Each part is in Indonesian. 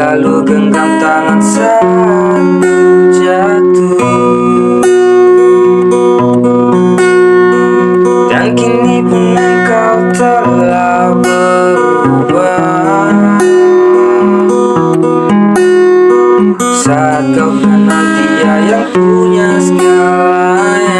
selalu genggam tangan saat jatuh. Dan kini pun engkau telah berubah. Saat kau kenal dia yang punya segalanya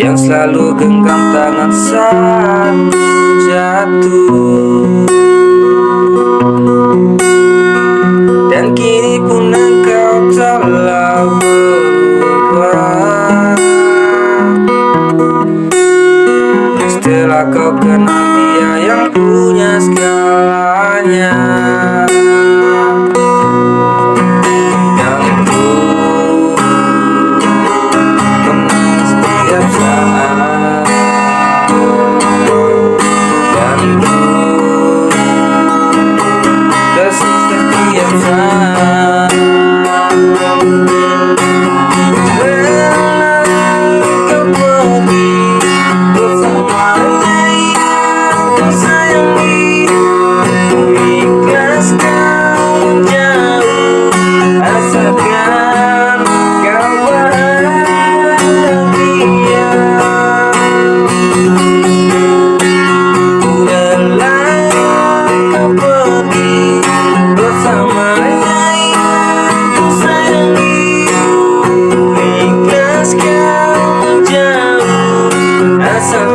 Yang selalu genggam tangan saat jatuh. Dan kini pun engkau telah berubah. Setelah kau kenal dia yang punya segalanya so